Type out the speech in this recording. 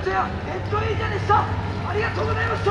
ッでしたありがとうございました。